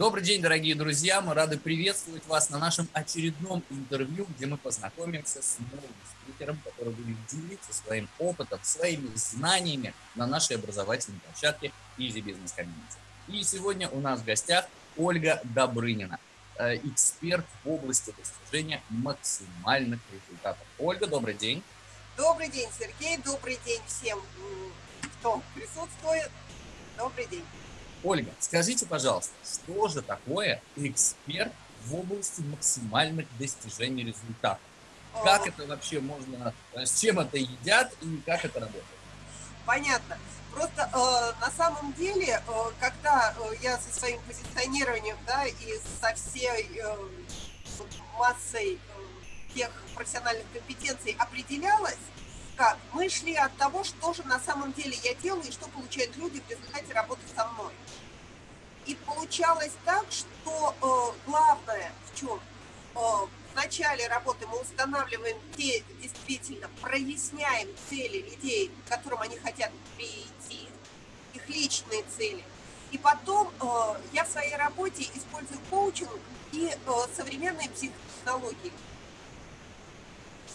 Добрый день, дорогие друзья! Мы рады приветствовать вас на нашем очередном интервью, где мы познакомимся с новым спикером, который будет делиться своим опытом, своими знаниями на нашей образовательной площадке Easy Business Community. И сегодня у нас в гостях Ольга Добрынина, э, эксперт в области достижения максимальных результатов. Ольга, добрый день! Добрый день, Сергей! Добрый день всем, кто присутствует! Добрый день! Ольга, скажите, пожалуйста, что же такое эксперт в области максимальных достижений результатов? Как это вообще можно, э, с чем это едят и как это работает? Понятно. Просто э, на самом деле, э, когда э, я со своим позиционированием, да, и со всей э, массой э, тех профессиональных компетенций определялась, как мы шли от того, что же на самом деле я делаю и что получают люди в результате работы со мной. И получалось так, что э, главное в чем? Э, в начале работы мы устанавливаем те, действительно, проясняем цели людей, к которым они хотят прийти, их личные цели. И потом э, я в своей работе использую коучинг и э, современные психологии.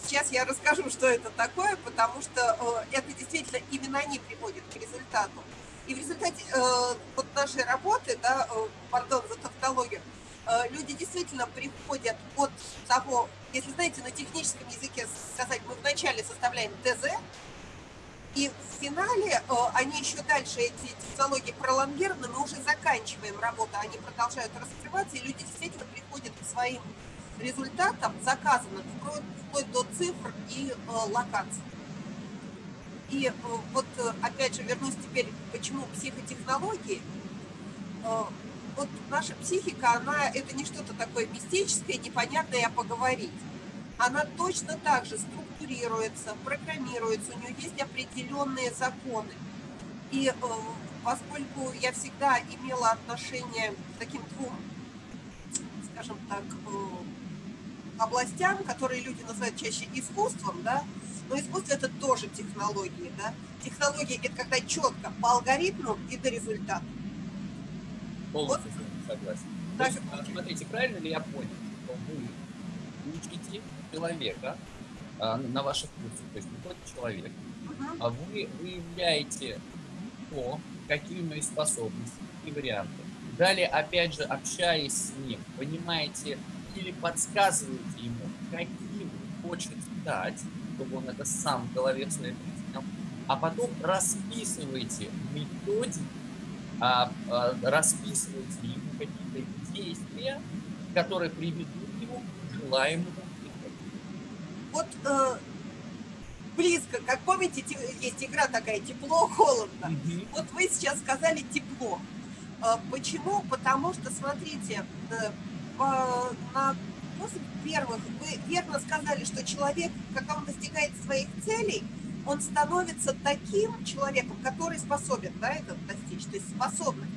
Сейчас я расскажу, что это такое, потому что э, это действительно именно они приводят к результату. И в результате э, вот нашей работы, да, э, пардон за тавтологию, э, люди действительно приходят от того, если знаете, на техническом языке сказать, мы вначале составляем ТЗ, и в финале они еще дальше, эти технологии пролонгированы, мы уже заканчиваем работу, они продолжают раскрываться, и люди действительно приходят к своим результатам заказанным вплоть, до цифр и э, локаций. И э, вот э, опять же вернусь теперь, почему психотехнологии. Вот наша психика, она это не что-то такое мистическое, непонятное, а поговорить. Она точно так же структурируется, программируется, у нее есть определенные законы. И поскольку я всегда имела отношение к таким двум, скажем так, областям, которые люди называют чаще искусством, да, но искусство это тоже технологии, да. Технологии это когда четко по алгоритму и до результата. Полностью вот. согласен. Так. есть, а, смотрите, правильно ли я понял, что вы учите человека а, на ваших курсах, то есть приходит человек, угу. а вы выявляете то, какие у него есть способности и варианты. Далее, опять же, общаясь с ним, понимаете, или подсказываете ему, каким хочет стать, чтобы он это сам в голове своей принял, а потом расписываете методики, а, а, расписываете ему какие-то действия, которые приведут его к желаемому Вот э, близко, как помните, есть игра такая «Тепло-холодно». Угу. Вот вы сейчас сказали «тепло». Э, почему? Потому что, смотрите, э, на способ. Первых, вы верно сказали, что человек, когда он достигает своих целей, он становится таким человеком, который способен да, это достичь, то есть способный.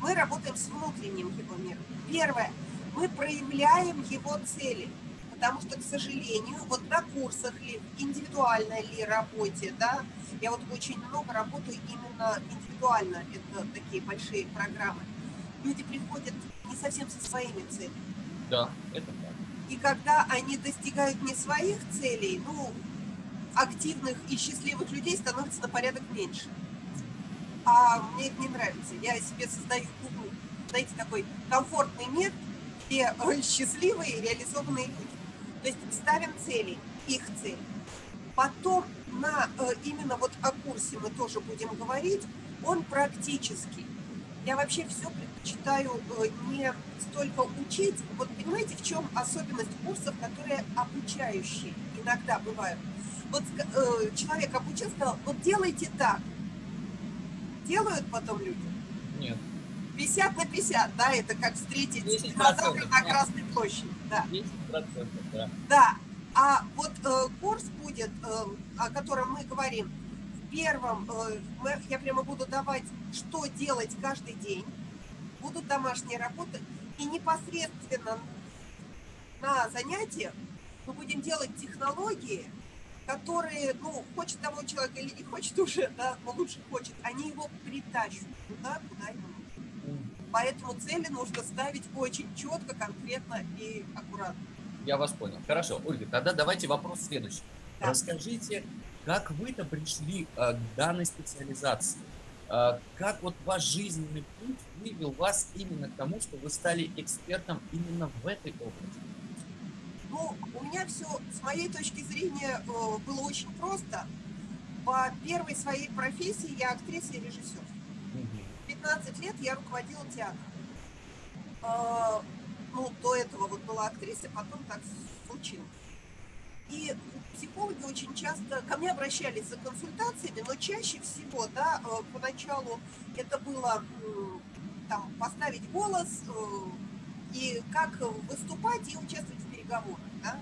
Мы работаем с внутренним его миром. Первое, мы проявляем его цели, потому что, к сожалению, вот на курсах ли, индивидуальной ли работе, да, я вот очень много работаю именно индивидуально, это такие большие программы, люди приходят не совсем со своими целями. Да, это так. И когда они достигают не своих целей, ну, активных и счастливых людей становится на порядок меньше. А мне это не нравится. Я себе создаю, знаете, такой комфортный мир, где счастливые реализованные люди. То есть ставим цели, их цели. Потом на э, именно вот о курсе мы тоже будем говорить, он практический. Я вообще все предпочитаю э, не столько учить. Вот понимаете, в чем особенность курсов, которые обучающие иногда бывают? Вот э, человек обучил, сказал, вот делайте так. Делают потом люди? Нет. 50 на 50, да, это как встретить динозавра на Красной площади. Да. 10%, да. Да. А вот э, курс будет, э, о котором мы говорим, первом э, я прямо буду давать, что делать каждый день, будут домашние работы, и непосредственно на занятиях мы будем делать технологии, которые, ну, хочет того человека или не хочет уже, да, но лучше хочет, они его притащат туда, куда ему нужно. Поэтому цели нужно ставить очень четко, конкретно и аккуратно. Я вас понял. Хорошо, Ольга, тогда давайте вопрос следующий. Да. Расскажите, как вы-то пришли э, к данной специализации? Э, как вот ваш жизненный путь вывел вас именно к тому, что вы стали экспертом именно в этой области? Ну, у меня все, с моей точки зрения, э, было очень просто. По первой своей профессии я актриса и режиссер. 15 лет я руководила театром. Э, ну, до этого вот была актриса, потом так случилось. И психологи очень часто ко мне обращались за консультациями, но чаще всего, да, э, поначалу это было там поставить голос и как выступать и участвовать в переговорах, да.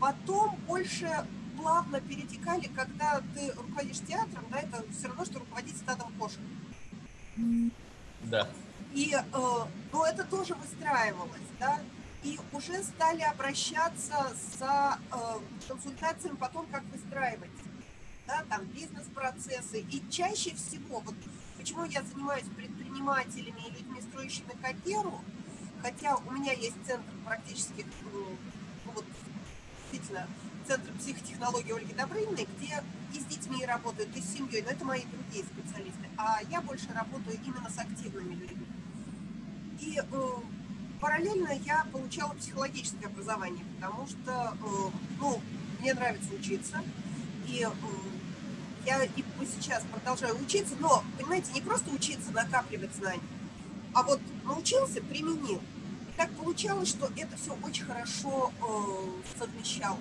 Потом больше плавно перетекали, когда ты руководишь театром, да, это все равно, что руководить стадом кошек. Да. И, э, ну, это тоже выстраивалось, да, и уже стали обращаться за э, консультациями потом, как выстраивать, да, там, бизнес-процессы. И чаще всего, вот почему я занимаюсь предпринимателями и людьми, строящими карьеру, хотя у меня есть центр практически, ну, вот, действительно, Центр психотехнологии Ольги Добрыниной, где и с детьми работают, и с семьей, но это мои другие специалисты. А я больше работаю именно с активными людьми. И э, параллельно я получала психологическое образование, потому что э, ну, мне нравится учиться. И э, я и сейчас продолжаю учиться, но, понимаете, не просто учиться, накапливать знания, а вот научился, применил. И так получалось, что это все очень хорошо э, совмещалось.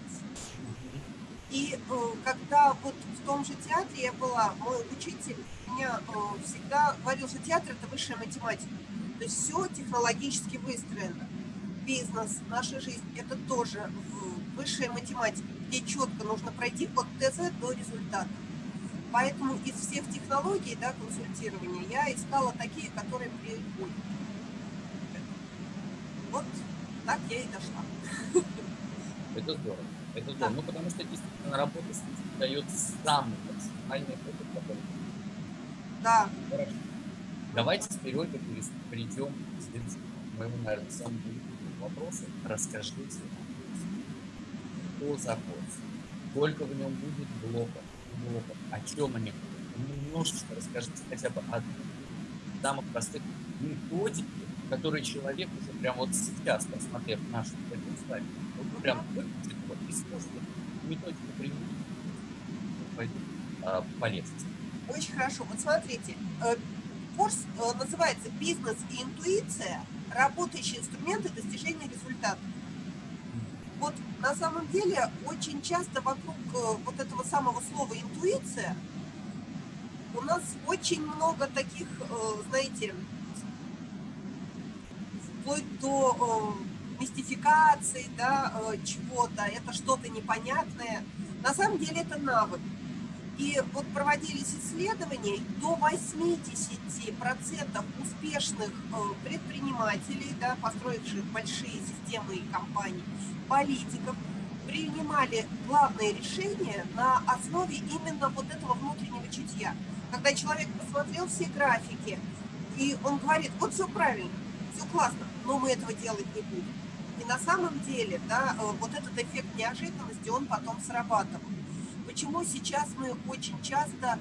И когда вот в том же театре я была, мой учитель меня всегда говорил, что театр – это высшая математика. То есть все технологически выстроено. Бизнес, наша жизнь – это тоже высшая математика, где четко нужно пройти от ТЗ до результата. Поэтому из всех технологий да, консультирования я искала такие, которые приходят. Вот так я и дошла. Это здорово. Это здорово. Да. Ну, потому что действительно работа с людьми дает самый максимальный опыт, который... Да. Хорошо. Давайте теперь, Ольга, перейдем к моему, наверное, самому вопросу. Расскажите, что за курс, сколько в нем будет блоков, блоков, о чем они. Немножечко расскажите хотя бы о самых простых методике, которые человек уже прям вот сейчас, посмотрев нашу предоставление, вот прям выключит вот, и сможет методику применить, пойдет а. Очень хорошо. Вот смотрите, э, Курс э, называется «Бизнес и интуиция. Работающие инструменты достижения результата». Вот на самом деле очень часто вокруг э, вот этого самого слова «интуиция» у нас очень много таких, э, знаете, вплоть до мистификации, да, чего-то, это что-то непонятное. На самом деле это навык. И вот проводились исследования, до 80% успешных э, предпринимателей, да, построивших большие системы и компании, политиков, принимали главные решения на основе именно вот этого внутреннего чутья. Когда человек посмотрел все графики, и он говорит, вот все правильно, все классно, но мы этого делать не будем. И на самом деле, да, э, вот этот эффект неожиданности, он потом срабатывал почему сейчас мы очень часто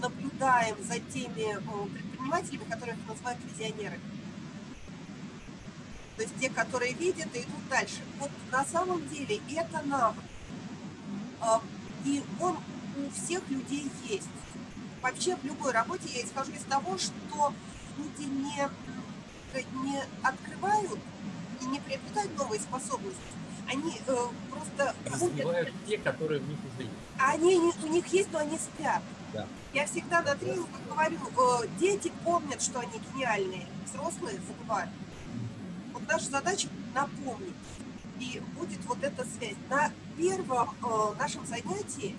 наблюдаем за теми предпринимателями, которые называют визионерами. То есть те, которые видят и идут дальше. Вот на самом деле это навык. А, и он у всех людей есть. Вообще в любой работе я исхожу из того, что люди не, не открывают и не приобретают новые способности, они э, просто... Развивают те, которые в них уже есть. Они у них есть, но они спят. Да. Я всегда на тренингах говорю, э, дети помнят, что они гениальные, взрослые забывают. Вот наша задача напомнить. И будет вот эта связь. На первом э, нашем занятии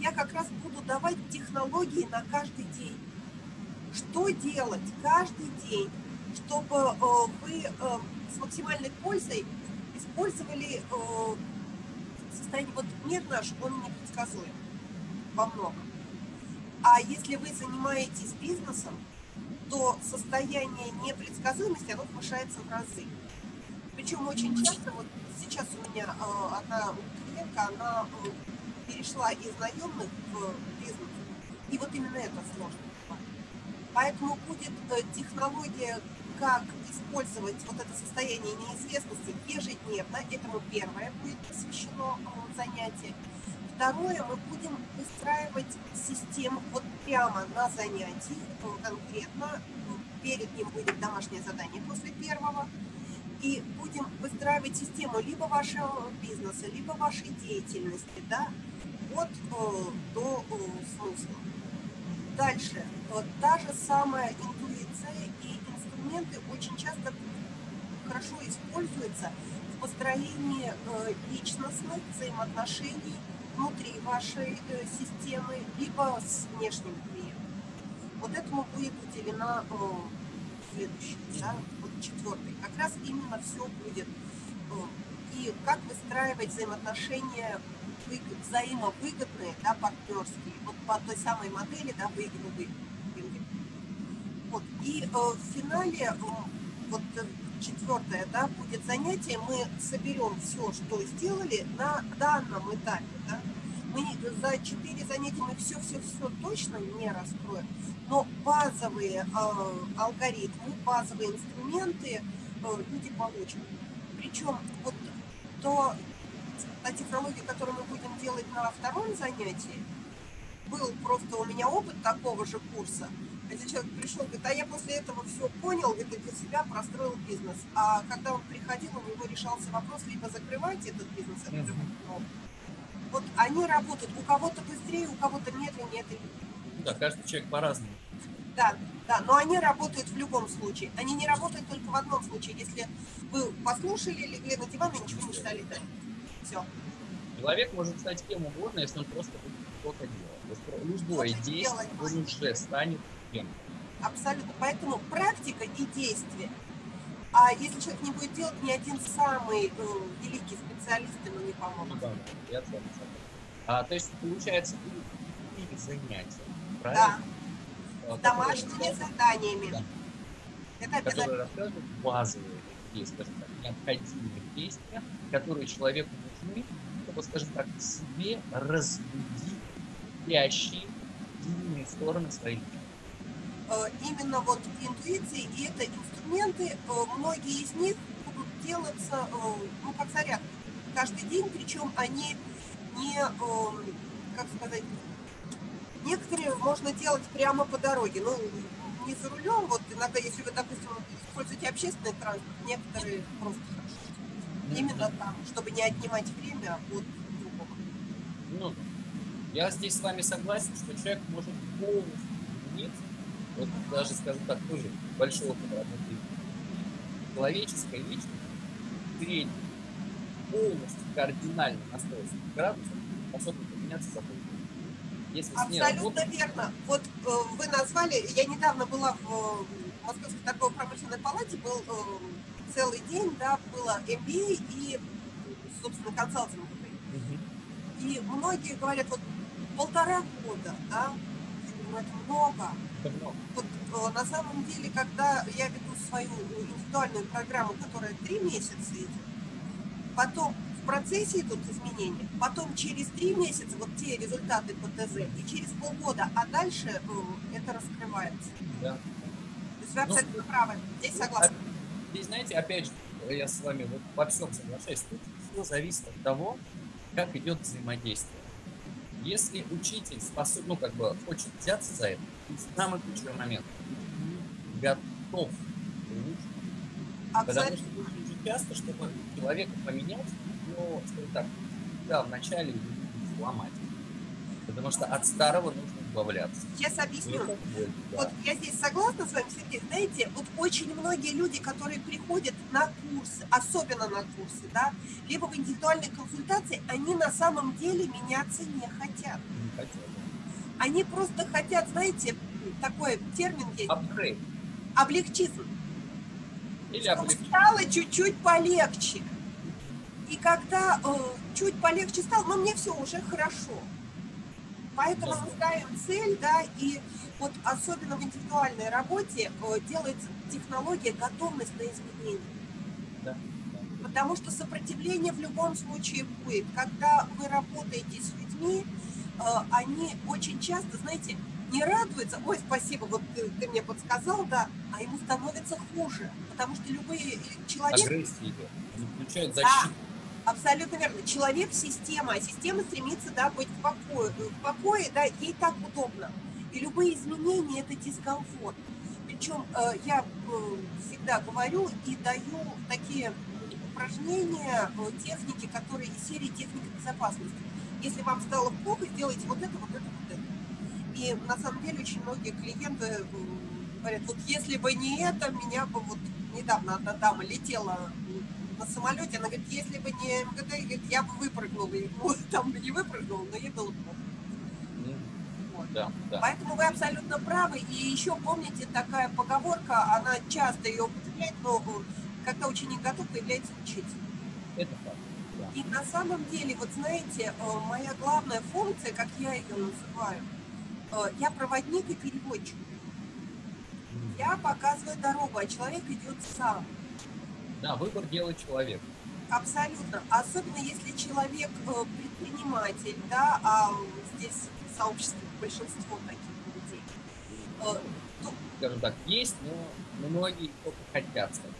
я как раз буду давать технологии на каждый день. Что делать каждый день, чтобы э, вы э, с максимальной пользой использовали э, состояние, вот мир наш, он непредсказуем во многом. А если вы занимаетесь бизнесом, то состояние непредсказуемости, оно повышается в разы. Причем очень часто, вот сейчас у меня э, одна клиентка, она э, перешла из наемных в бизнес. И вот именно это сложно. Поэтому будет э, технология, как использовать вот это состояние неизвестности ежедневно. Этому первое будет посвящено э, занятие. Второе, мы будем выстраивать систему вот прямо на занятии, э, конкретно. Перед ним будет домашнее задание после первого. И будем выстраивать систему либо вашего бизнеса, либо вашей деятельности, да, от э, до смысла. Дальше. Вот та же самая интуиция и инструменты очень часто хорошо используются в построении э, личностных взаимоотношений внутри вашей э, системы, либо с внешним клиентом. Вот этому будет уделена э, следующий, да, вот четвертый. Как раз именно все будет. И как выстраивать взаимоотношения взаимовыгодные, да, партнерские, вот по той самой модели, да, выигрывай. И э, в финале, э, вот э, четвертое, да, будет занятие, мы соберем все, что сделали на данном этапе, да. Мы за четыре занятия мы все-все-все точно не раскроем, но базовые алгоритмы, базовые инструменты люди получат. Причем вот то та технология, которую мы будем делать на втором занятии, был просто у меня опыт такого же курса. Если человек пришел, говорит, а я после этого все понял, говорит, для себя простроил бизнес. А когда он приходил, у него решался вопрос, либо закрывать этот бизнес, mm -hmm. вот они работают, у кого-то быстрее, у кого-то медленнее. Это... Да, каждый человек по-разному. Да, да, но они работают в любом случае. Они не работают только в одном случае, если вы послушали, легли на диван и ничего не стали делать. Все. Человек может стать кем угодно, если он просто будет что-то делать. Любое действие, он уже станет. Абсолютно. Поэтому практика и действие. А если человек не будет делать, ни один самый э, великий специалист ему не поможет. Ну, да, я а, то есть, получается, и занятия, правильно? Да. А, Домашними заданиями. Да. Это обязательно. Которые рассказывают базовые такие, скажем так, необходимые действия, которые человеку нужны, чтобы, скажем так, себе разбудить спящие сильные стороны своей личности. Э, именно вот интуиции и это инструменты, э, многие из них будут делаться, э, ну, как заряд каждый день, причем они не, как сказать, некоторые можно делать прямо по дороге, ну, не за рулем, вот иногда, если вы, допустим, используете общественный транспорт, некоторые просто именно там, чтобы не отнимать время от другого. Ну, я здесь с вами согласен, что человек может полностью измениться, вот даже, скажем так, тоже большой опыт работы человеческой личности, средний, полностью кардинально настроиться градусов, способен поменяться за полгода. Если Абсолютно верно. Вот э, вы назвали, я недавно была в э, Московской торгово-промышленной палате, был э, целый день, да, было MBA и, собственно, консалтинг. Угу. И многие говорят, вот полтора года, да, это много. Вот, э, на самом деле, когда я веду свою индивидуальную программу, которая три месяца идет, потом в процессе идут изменения, потом через три месяца вот те результаты по ТЗ, и через полгода, а дальше э, это раскрывается. Да. То есть вы ну, абсолютно ну, правы, здесь согласна. Здесь, знаете, опять же, я с вами вот во всем соглашаюсь, тут все зависит от того, как идет взаимодействие. Если учитель способ, ну, как бы хочет взяться за это, самый ключевой момент, готов Потому что очень часто, чтобы человека поменять, ну, скажем так, да, вначале сломать. Потому что от старого нужно избавляться. Сейчас объясню. Боль, да. Вот я здесь согласна с вами, Сергей. Знаете, вот очень многие люди, которые приходят на курсы, особенно на курсы, да, либо в индивидуальной консультации, они на самом деле меняться не хотят. Не хотят. Они просто хотят, знаете, такой термин есть. Апгрейд. Облегчизм. Или облегчизм. Стало чуть-чуть полегче. И когда э, чуть полегче стало, но мне все уже хорошо Поэтому мы ставим цель, да, и вот особенно в индивидуальной работе э, делается технология готовность на изменения. Да, Потому что сопротивление в любом случае будет. Когда вы работаете с людьми, э, они очень часто, знаете, не радуются, ой, спасибо, вот ты, ты мне подсказал, да, а ему становится хуже. Потому что любые э, человек Агрессия идет. Они включают Да. Абсолютно верно. Человек – система, а система стремится да, быть в покое. В покое, да, ей так удобно. И любые изменения – это дискомфорт. Причем э, я э, всегда говорю и даю такие упражнения, э, техники, которые из серии техника безопасности. Если вам стало плохо, сделайте вот это, вот это, вот это. И на самом деле очень многие клиенты э, говорят, вот если бы не это, меня бы вот недавно одна дама летела на самолете, она говорит, если бы не говорит, я бы выпрыгнула, вот там бы не выпрыгнула, но ей было плохо. Ну, Вот. Да, да. Поэтому вы абсолютно правы. И еще помните, такая поговорка, она часто ее употребляет, но когда ученик готов, появляется учитель. Это. Да. И на самом деле, вот знаете, э, моя главная функция, как я ее называю, э, я проводник и переводчик. Я показываю дорогу, а человек идет сам. Да, выбор делает человек. Абсолютно. Особенно если человек э, предприниматель, да, а здесь в сообществе большинство таких людей. Э, то, Скажем так, есть, но многие только хотят стать.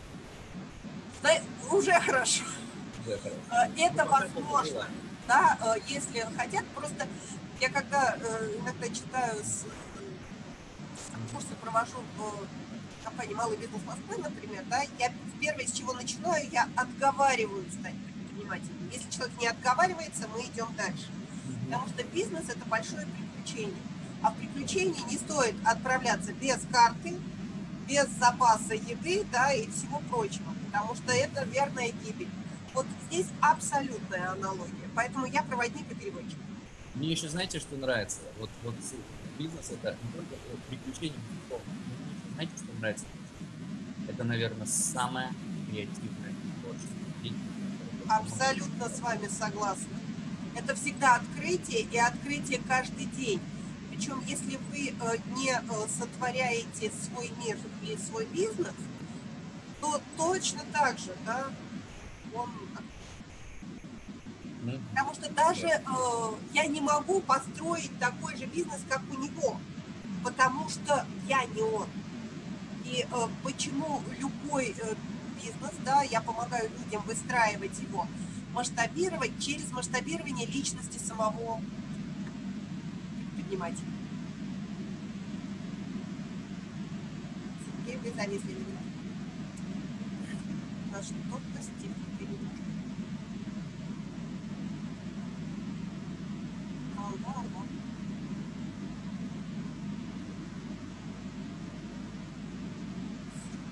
зна- уже хорошо. Уже хорошо. Э, Это Ну, возможно. да, если хотят, просто я когда иногда читаю, курсы провожу в компании «Малый бизнес Москвы», например, да, я первое, с чего начинаю, я отговариваю стать предпринимателем. Если человек не отговаривается, мы идем дальше. Потому что бизнес – это большое приключение. А в приключении не стоит отправляться без карты, без запаса еды да, и всего прочего, потому что это верная гибель. Вот здесь абсолютная аналогия. Поэтому я проводник и переводчик. Мне еще знаете, что нравится? Вот, вот бизнес это не только приключение, безусловно, знаете, что нравится? Это, наверное, самое креативное творчество. Абсолютно с вами согласна. Это всегда открытие и открытие каждый день. Причем, если вы э, не э, сотворяете свой мир или свой бизнес, то точно так же, да, он Ну, Потому что даже э, я не могу построить такой же бизнес, как у него, потому что я не он. И э, почему любой э, бизнес, да, я помогаю людям выстраивать его, масштабировать через масштабирование личности самого предпринимателя. Сергей, вы зависли меня. На что-то с техникой немножко. Ага, ага.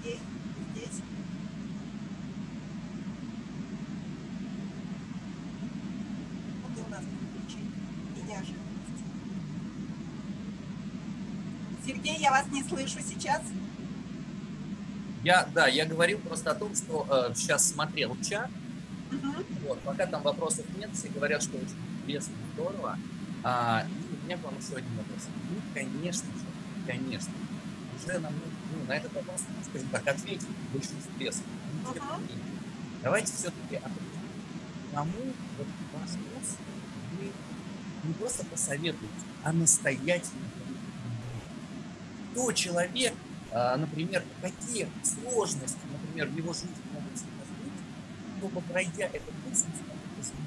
Сергей, здесь. Вот и у нас приключение. Меня же. Сергей, я вас не слышу сейчас. Я, да, я говорил просто о том, что э, сейчас смотрел чат, Мгм. вот, пока там вопросов нет, все говорят, что очень интересно, здорово. А, и у меня к вам еще один вопрос. Ну, конечно же, конечно, уже нам, ну, на этот вопрос, скажем так, ответить в большинстве. Ну, менее. Давайте все-таки определим, кому вот ваш курс вы не просто посоветуете, а настоятельно. Кто человек, а, например, какие сложности, например, в его жизни могут возникнуть, чтобы пройдя этот изменить.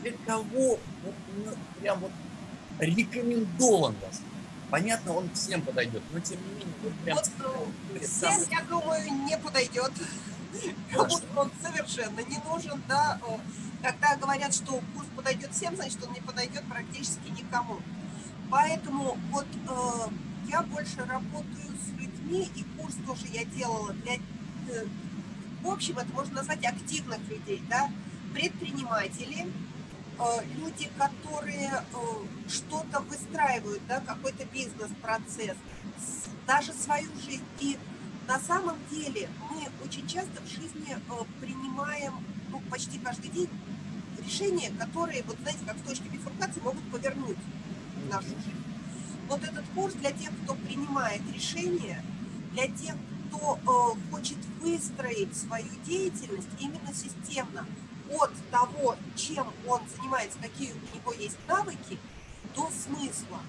Для кого вот, ну, прям вот рекомендован курс? Понятно, он всем подойдет, но тем не менее, вот прям Вот, Всем, самым- я думаю, не подойдет. Хорошо. Кому он совершенно не нужен, да. Когда говорят, что курс подойдет всем, значит, он не подойдет практически никому. Поэтому вот э, я больше работаю с людьми, и курс тоже я делала для, э, в общем, это можно назвать активных людей, да, предприниматели, э, люди, которые э, что-то выстраивают, да, какой-то бизнес-процесс, с- даже свою жизнь. И на самом деле мы очень часто в жизни принимаем ну, почти каждый день решения, которые, вот знаете, как в точке бифуркации, могут повернуть. нашу жизнь. Вот этот курс для тех, кто принимает решения, для тех, кто э, хочет выстроить свою деятельность именно системно от того, чем он занимается, какие у него есть навыки, до смысла.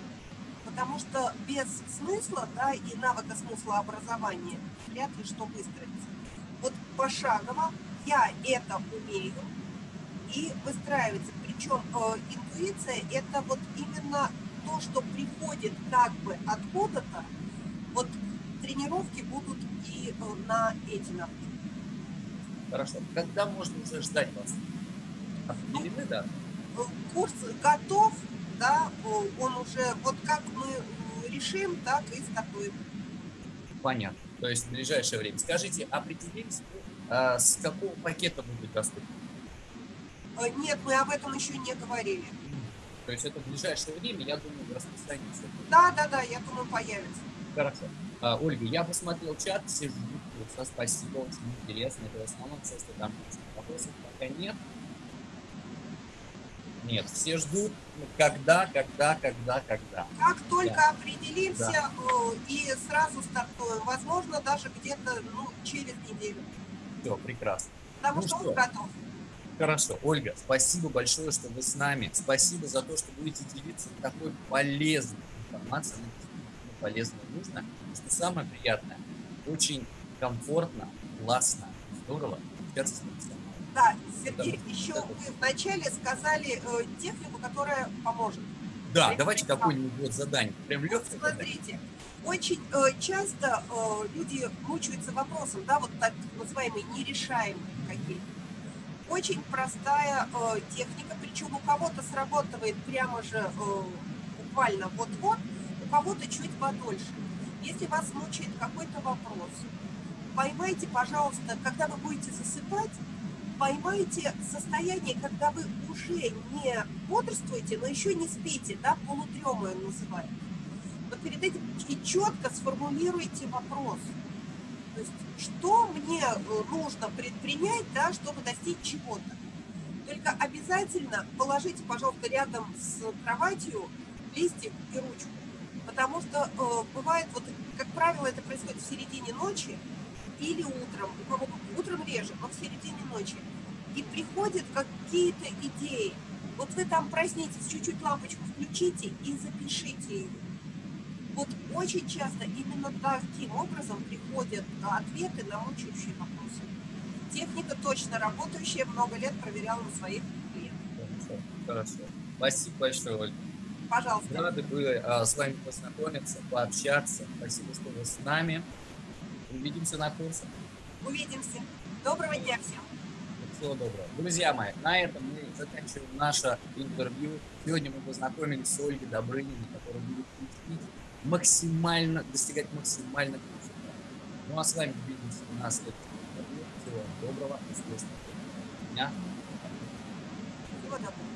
Потому что без смысла да, и навыка смысла образования вряд ли что выстроится. Вот пошагово я это умею и выстраивается. Причем э, интуиция это вот именно то, что приходит как бы откуда-то, вот тренировки будут и э, на эти навыки. Хорошо. Когда можно уже ждать вас? Определены, да? Э, курс готов, да, он уже, вот как мы решим, так и стартуем. Понятно. То есть в ближайшее время. Скажите, определились, а, с какого пакета будет доступен? Э, нет, мы об этом еще не говорили. То есть это в ближайшее время, я думаю, распространится. Да, да, да, я думаю, появится. Хорошо. А, Ольга, я посмотрел чат, все ждут курса, спасибо, очень интересно. Это в основном все, что там есть. Вопросов пока нет. Нет, все ждут, ну, когда, когда, когда, когда. Как только да. определимся да. Э, и сразу стартуем, возможно, даже где-то ну, через неделю. Все, прекрасно. Потому ну что, что он готов. Хорошо. Ольга, спасибо большое, что вы с нами. Спасибо за то, что будете делиться такой полезной информацией. Действительно полезная и. Что самое приятное, очень комфортно, классно, здорово. Да, Сергей, Это, еще это... вы вначале сказали э, технику, которая поможет. Да, Прям давайте какое-нибудь вот задание. Прям легкое вот Смотрите, очень э, часто э, люди мучаются вопросом, да, вот так называемые нерешаемые какие-то очень простая э, техника, причем у кого-то срабатывает прямо же э, буквально вот-вот, у кого-то чуть подольше. Если вас мучает какой-то вопрос, поймайте, пожалуйста, когда вы будете засыпать, поймайте состояние, когда вы уже не бодрствуете, но еще не спите, да, полудремую называют. Но перед этим и четко сформулируйте вопрос – то есть, что мне э, нужно предпринять, да, чтобы достичь чего-то. Только обязательно положите, пожалуйста, рядом с кроватью листик и ручку. Потому что э, бывает, вот, как правило, это происходит в середине ночи или утром. У утром реже, но в середине ночи. И приходят какие-то идеи. Вот вы там проснитесь, чуть-чуть лампочку включите и запишите ее. Очень часто именно таким образом приходят ответы на мучающие вопросы. Техника точно работающая, много лет проверяла на своих клиентах. Хорошо, хорошо. Спасибо большое, Ольга. Пожалуйста. Рады были а, с вами познакомиться, пообщаться. Спасибо, что вы с нами. Увидимся на курсах. Увидимся. Доброго дня всем. Всего доброго. Друзья мои, на этом мы заканчиваем наше интервью. Сегодня мы познакомились с Ольгой Добрыниной, которая максимально, достигать результатов. Ну а с вами увидимся на следующем. Всего доброго, успешного дня. Всего доброго.